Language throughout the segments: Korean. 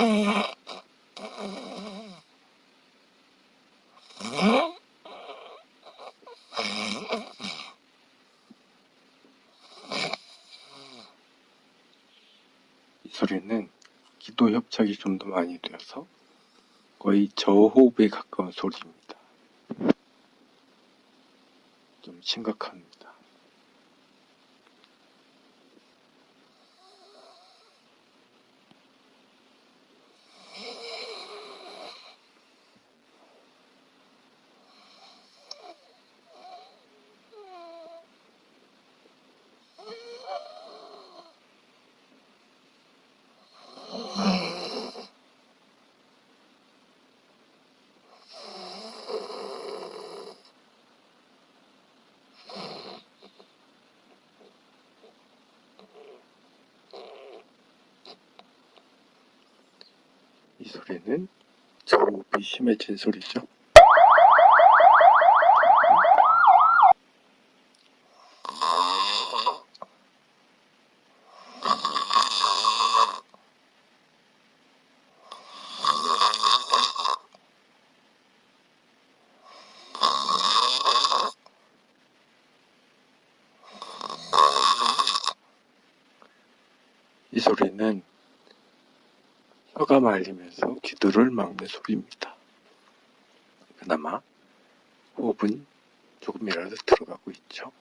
이 소리는 기도 협착이 좀 더 많이 되어서 거의 저호흡에 가까운 소리입니다. 좀 심각합니다. 이 소리는 저호흡이 심해진 소리죠. 이 소리는 혀가 말리면서 기도를 막는 소리입니다. 그나마 호흡은 조금이라도 들어가고 있죠.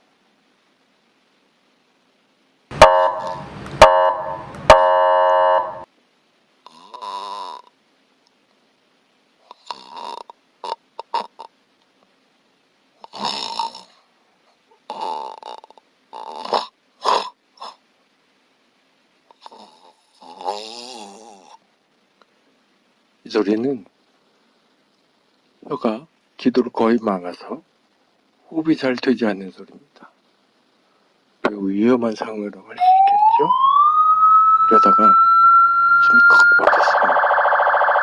이 소리는 혀가 기도를 거의 막아서 호흡이 잘 되지 않는 소리입니다. 매우 위험한 상황이라고 할수 있겠죠? 이러다가 숨이 컥 막혀서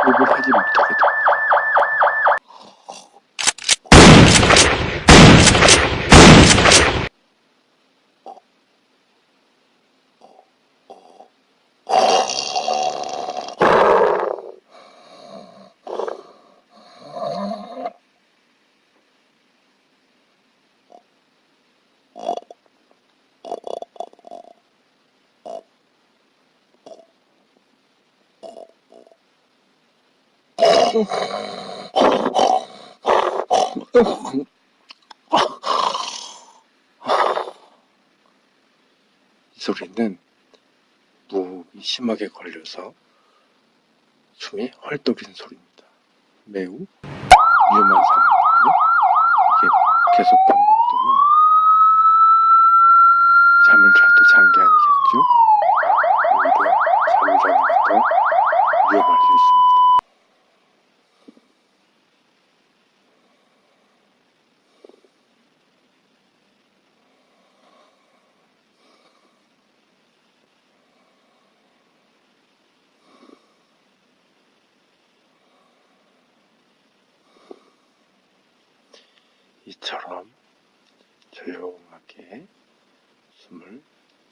호흡을 하지 못하게 이 소리는 무호흡이 심하게 걸려서 숨이 헐떡이는 소리입니다. 매우 위험한 상황이고요. 이게 계속 반복되면 잠을 자도 잔 게 아니겠죠? 오히려 잠을 자는 게 더 위험할 수 있습니다. 이처럼 조용하게 숨을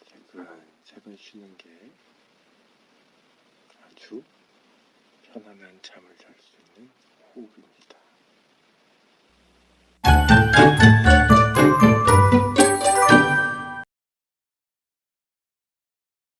세근세근 쉬는 게 아주 편안한 잠을 잘 수 있는 호흡입니다.